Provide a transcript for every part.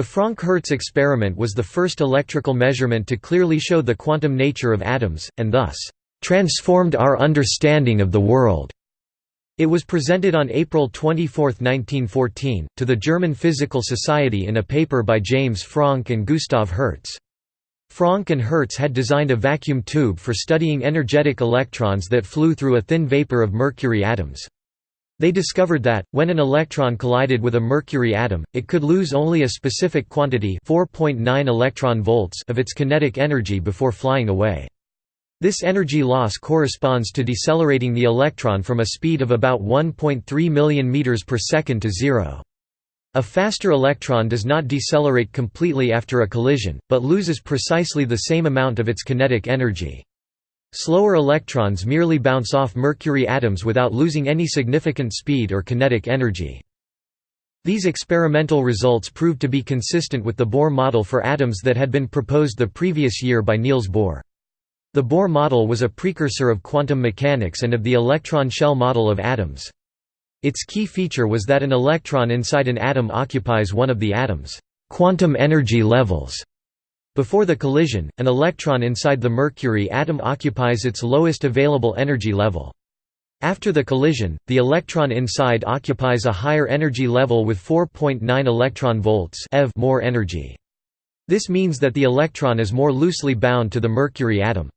The Franck–Hertz experiment was the first electrical measurement to clearly show the quantum nature of atoms, and thus, "...transformed our understanding of the world." It was presented on April 24, 1914, to the German Physical Society in a paper by James Franck and Gustav Hertz. Franck and Hertz had designed a vacuum tube for studying energetic electrons that flew through a thin vapor of mercury atoms. They discovered that, when an electron collided with a mercury atom, it could lose only a specific quantity 4.9 electron volts of its kinetic energy before flying away. This energy loss corresponds to decelerating the electron from a speed of about 1.3 million meters per second to zero. A faster electron does not decelerate completely after a collision, but loses precisely the same amount of its kinetic energy. Slower electrons merely bounce off mercury atoms without losing any significant speed or kinetic energy. These experimental results proved to be consistent with the Bohr model for atoms that had been proposed the previous year by Niels Bohr. The Bohr model was a precursor of quantum mechanics and of the electron shell model of atoms. Its key feature was that an electron inside an atom occupies one of the atom's quantum energy levels. Before the collision, an electron inside the mercury atom occupies its lowest available energy level. After the collision, the electron inside occupies a higher energy level with 4.9 electron volts eV more energy. This means that the electron is more loosely bound to the mercury atom.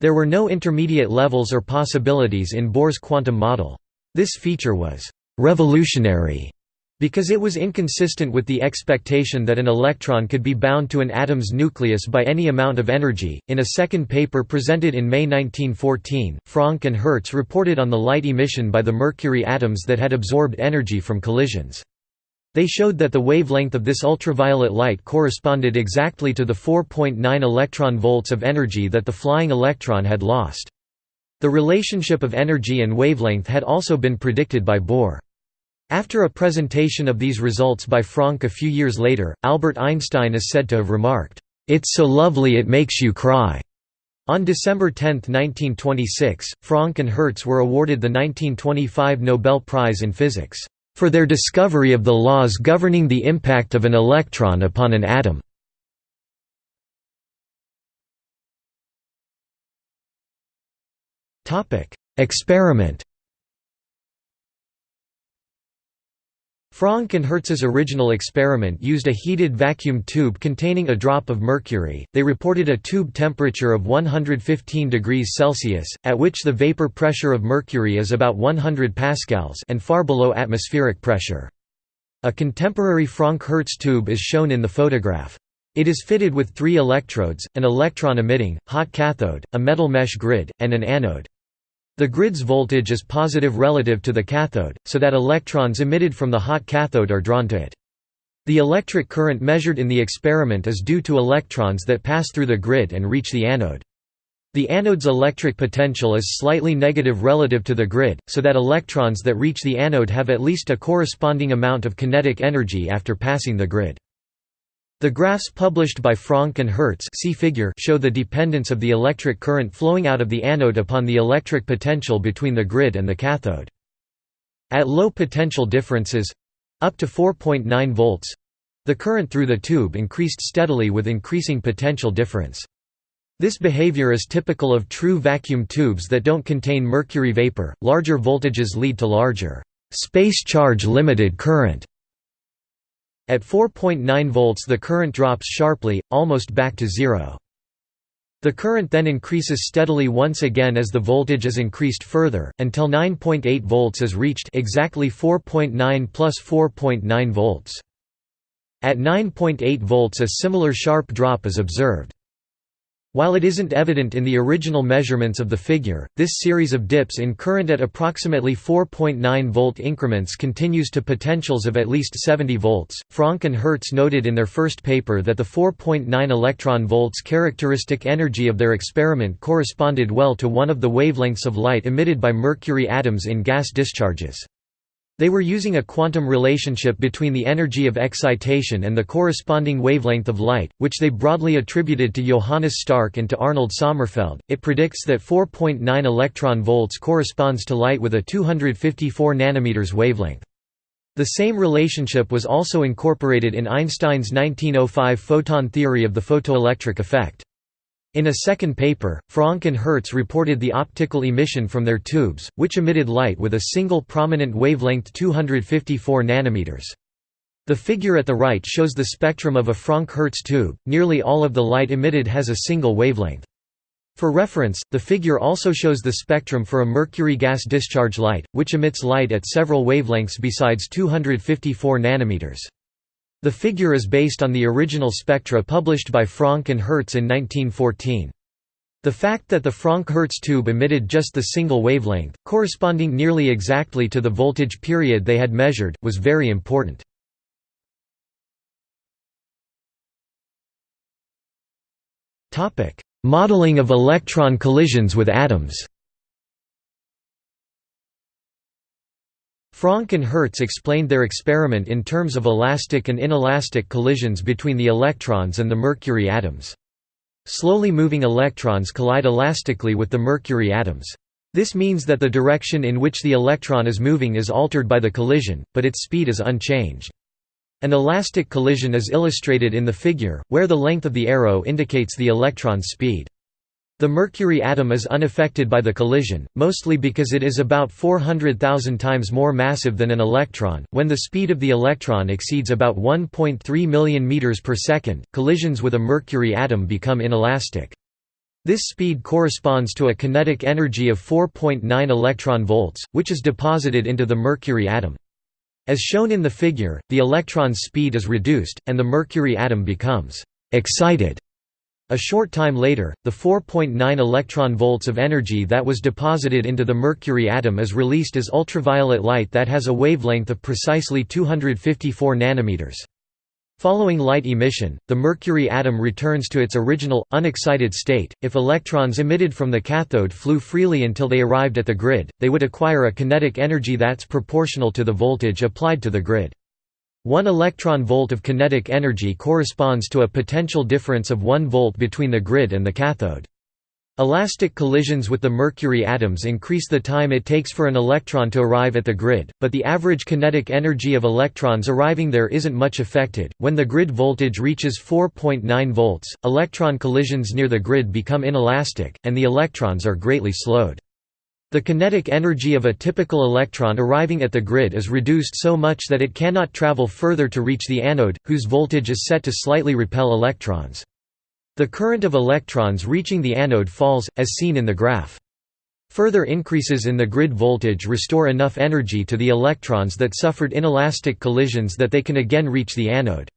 There were no intermediate levels or possibilities in Bohr's quantum model. This feature was «revolutionary» Because it was inconsistent with the expectation that an electron could be bound to an atom's nucleus by any amount of energy. In a second paper presented in May 1914, Franck and Hertz reported on the light emission by the mercury atoms that had absorbed energy from collisions. They showed that the wavelength of this ultraviolet light corresponded exactly to the 4.9 electron volts of energy that the flying electron had lost. The relationship of energy and wavelength had also been predicted by Bohr. After a presentation of these results by Franck a few years later, Albert Einstein is said to have remarked, "'It's so lovely it makes you cry'". On December 10, 1926, Franck and Hertz were awarded the 1925 Nobel Prize in Physics, "'for their discovery of the laws governing the impact of an electron upon an atom'". Experiment Franck and Hertz's original experiment used a heated vacuum tube containing a drop of mercury. They reported a tube temperature of 115 degrees Celsius, at which the vapor pressure of mercury is about 100 pascals and far below atmospheric pressure. A contemporary Franck-Hertz tube is shown in the photograph. It is fitted with three electrodes, an electron-emitting, hot cathode, a metal mesh grid, and an anode. The grid's voltage is positive relative to the cathode, so that electrons emitted from the hot cathode are drawn to it. The electric current measured in the experiment is due to electrons that pass through the grid and reach the anode. The anode's electric potential is slightly negative relative to the grid, so that electrons that reach the anode have at least a corresponding amount of kinetic energy after passing the grid. The graphs published by Franck and Hertz see figure show the dependence of the electric current flowing out of the anode upon the electric potential between the grid and the cathode. At low potential differences—up to 4.9 volts—the current through the tube increased steadily with increasing potential difference. This behavior is typical of true vacuum tubes that don't contain mercury vapor. Larger voltages lead to larger space charge limited current at 4.9 volts the current drops sharply, almost back to zero. The current then increases steadily once again as the voltage is increased further, until 9.8 volts is reached exactly 4.9 plus 4.9 volts. At 9.8 volts a similar sharp drop is observed. While it isn't evident in the original measurements of the figure, this series of dips in current at approximately 4.9 volt increments continues to potentials of at least 70 volts. Franck and Hertz noted in their first paper that the 4.9 electron volts characteristic energy of their experiment corresponded well to one of the wavelengths of light emitted by mercury atoms in gas discharges. They were using a quantum relationship between the energy of excitation and the corresponding wavelength of light, which they broadly attributed to Johannes Stark and to Arnold Sommerfeld. It predicts that 4.9 electron volts corresponds to light with a 254 nanometers wavelength. The same relationship was also incorporated in Einstein's 1905 photon theory of the photoelectric effect. In a second paper, Franck and Hertz reported the optical emission from their tubes, which emitted light with a single prominent wavelength 254 nanometers. The figure at the right shows the spectrum of a Franck-Hertz tube, nearly all of the light emitted has a single wavelength. For reference, the figure also shows the spectrum for a mercury gas discharge light, which emits light at several wavelengths besides 254 nanometers. The figure is based on the original spectra published by Franck and Hertz in 1914. The fact that the Franck-Hertz tube emitted just the single wavelength, corresponding nearly exactly to the voltage period they had measured, was very important. Modeling of electron collisions with atoms Franck and Hertz explained their experiment in terms of elastic and inelastic collisions between the electrons and the mercury atoms. Slowly moving electrons collide elastically with the mercury atoms. This means that the direction in which the electron is moving is altered by the collision, but its speed is unchanged. An elastic collision is illustrated in the figure, where the length of the arrow indicates the electron's speed. The mercury atom is unaffected by the collision, mostly because it is about 400,000 times more massive than an electron. When the speed of the electron exceeds about 1.3 million meters per second, collisions with a mercury atom become inelastic. This speed corresponds to a kinetic energy of 4.9 electron volts, which is deposited into the mercury atom. As shown in the figure, the electron's speed is reduced, and the mercury atom becomes excited. A short time later, the 4.9 electron volts of energy that was deposited into the mercury atom is released as ultraviolet light that has a wavelength of precisely 254 nanometers. Following light emission, the mercury atom returns to its original, unexcited state. If electrons emitted from the cathode flew freely until they arrived at the grid, they would acquire a kinetic energy that's proportional to the voltage applied to the grid. One electron volt of kinetic energy corresponds to a potential difference of 1 volt between the grid and the cathode. Elastic collisions with the mercury atoms increase the time it takes for an electron to arrive at the grid, but the average kinetic energy of electrons arriving there isn't much affected. When the grid voltage reaches 4.9 volts, electron collisions near the grid become inelastic, and the electrons are greatly slowed. The kinetic energy of a typical electron arriving at the grid is reduced so much that it cannot travel further to reach the anode, whose voltage is set to slightly repel electrons. The current of electrons reaching the anode falls, as seen in the graph. Further increases in the grid voltage restore enough energy to the electrons that suffered inelastic collisions that they can again reach the anode.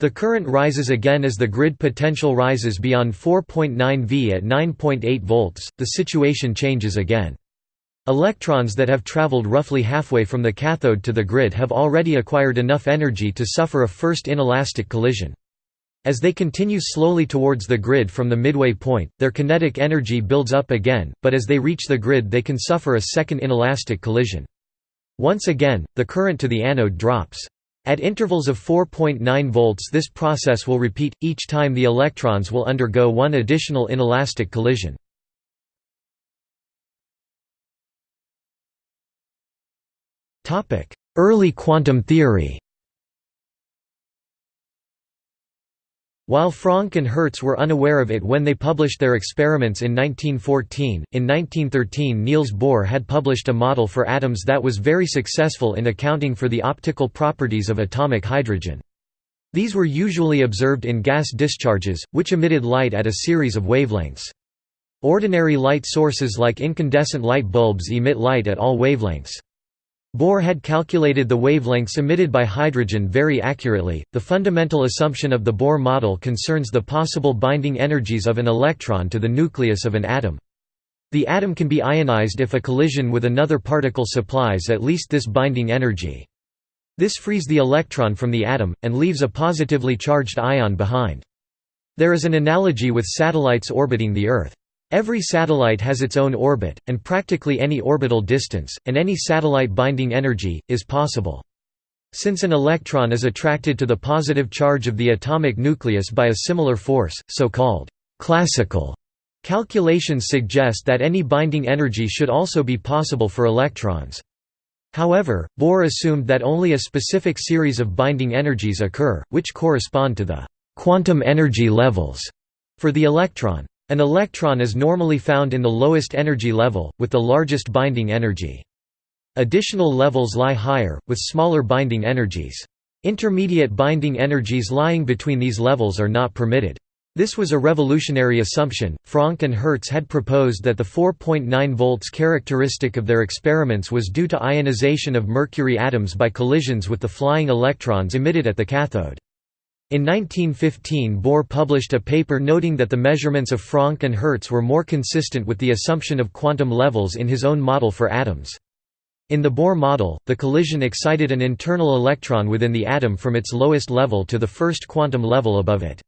The current rises again as the grid potential rises beyond 4.9 V at 9.8 volts, the situation changes again. Electrons that have traveled roughly halfway from the cathode to the grid have already acquired enough energy to suffer a first inelastic collision. As they continue slowly towards the grid from the midway point, their kinetic energy builds up again, but as they reach the grid they can suffer a second inelastic collision. Once again, the current to the anode drops. At intervals of 4.9 volts this process will repeat, each time the electrons will undergo one additional inelastic collision. Early quantum theory While Franck and Hertz were unaware of it when they published their experiments in 1914, in 1913 Niels Bohr had published a model for atoms that was very successful in accounting for the optical properties of atomic hydrogen. These were usually observed in gas discharges, which emitted light at a series of wavelengths. Ordinary light sources like incandescent light bulbs emit light at all wavelengths. Bohr had calculated the wavelengths emitted by hydrogen very accurately. The fundamental assumption of the Bohr model concerns the possible binding energies of an electron to the nucleus of an atom. The atom can be ionized if a collision with another particle supplies at least this binding energy. This frees the electron from the atom, and leaves a positively charged ion behind. There is an analogy with satellites orbiting the Earth. Every satellite has its own orbit, and practically any orbital distance, and any satellite binding energy, is possible. Since an electron is attracted to the positive charge of the atomic nucleus by a similar force, so-called classical calculations suggest that any binding energy should also be possible for electrons. However, Bohr assumed that only a specific series of binding energies occur, which correspond to the quantum energy levels for the electron. An electron is normally found in the lowest energy level, with the largest binding energy. Additional levels lie higher, with smaller binding energies. Intermediate binding energies lying between these levels are not permitted. This was a revolutionary assumption. Franck and Hertz had proposed that the 4.9 volts characteristic of their experiments was due to ionization of mercury atoms by collisions with the flying electrons emitted at the cathode. In 1915 Bohr published a paper noting that the measurements of Franck and Hertz were more consistent with the assumption of quantum levels in his own model for atoms. In the Bohr model, the collision excited an internal electron within the atom from its lowest level to the first quantum level above it.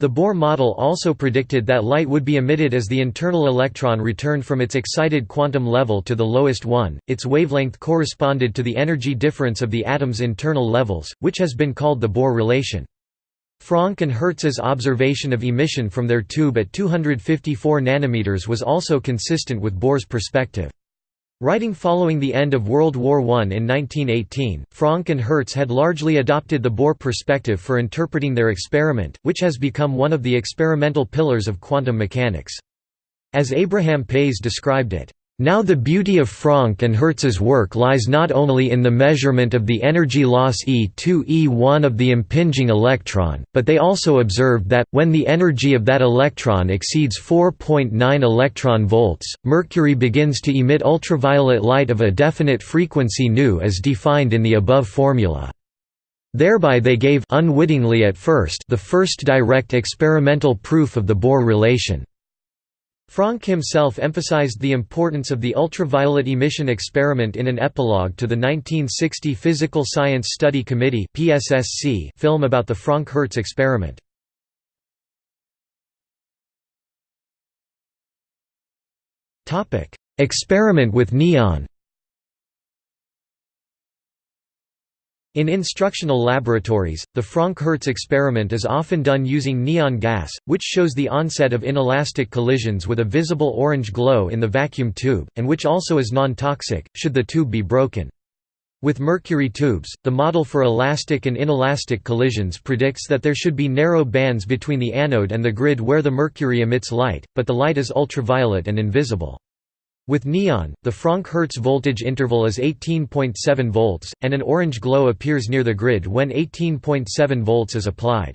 The Bohr model also predicted that light would be emitted as the internal electron returned from its excited quantum level to the lowest one. Its wavelength corresponded to the energy difference of the atom's internal levels, which has been called the Bohr relation. Franck and Hertz's observation of emission from their tube at 254 nanometers was also consistent with Bohr's perspective. Writing following the end of World War I in 1918, Franck and Hertz had largely adopted the Bohr perspective for interpreting their experiment, which has become one of the experimental pillars of quantum mechanics. As Abraham Pais described it, now the beauty of Franck and Hertz's work lies not only in the measurement of the energy loss E2 E1 of the impinging electron, but they also observed that, when the energy of that electron exceeds 4.9 electron volts, mercury begins to emit ultraviolet light of a definite frequency nu as defined in the above formula. Thereby they gave unwittingly at first the first direct experimental proof of the Bohr relation. Franck himself emphasized the importance of the ultraviolet emission experiment in an epilogue to the 1960 Physical Science Study Committee film about the Franck-Hertz experiment. Experiment with neon In instructional laboratories, the Franck-Hertz experiment is often done using neon gas, which shows the onset of inelastic collisions with a visible orange glow in the vacuum tube, and which also is non-toxic, should the tube be broken. With mercury tubes, the model for elastic and inelastic collisions predicts that there should be narrow bands between the anode and the grid where the mercury emits light, but the light is ultraviolet and invisible. With neon, the Franck-Hertz voltage interval is 18.7 volts, and an orange glow appears near the grid when 18.7 volts is applied.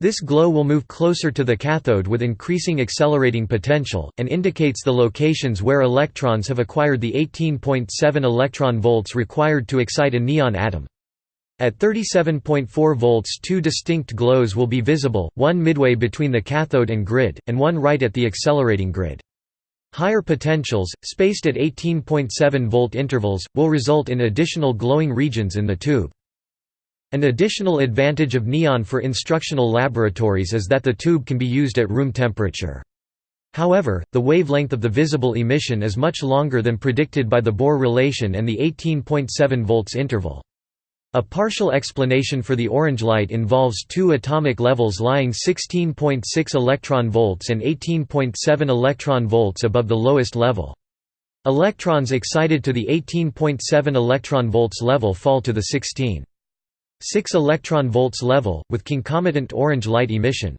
This glow will move closer to the cathode with increasing accelerating potential, and indicates the locations where electrons have acquired the 18.7 electron volts required to excite a neon atom. At 37.4 volts two distinct glows will be visible, one midway between the cathode and grid, and one right at the accelerating grid. Higher potentials, spaced at 18.7 volt intervals, will result in additional glowing regions in the tube. An additional advantage of neon for instructional laboratories is that the tube can be used at room temperature. However, the wavelength of the visible emission is much longer than predicted by the Bohr relation and the 18.7 volts interval. A partial explanation for the orange light involves two atomic levels lying 16.6 electron volts and 18.7 electron volts above the lowest level. Electrons excited to the 18.7 electron volts level fall to the 16.6 electron volts level, with concomitant orange light emission.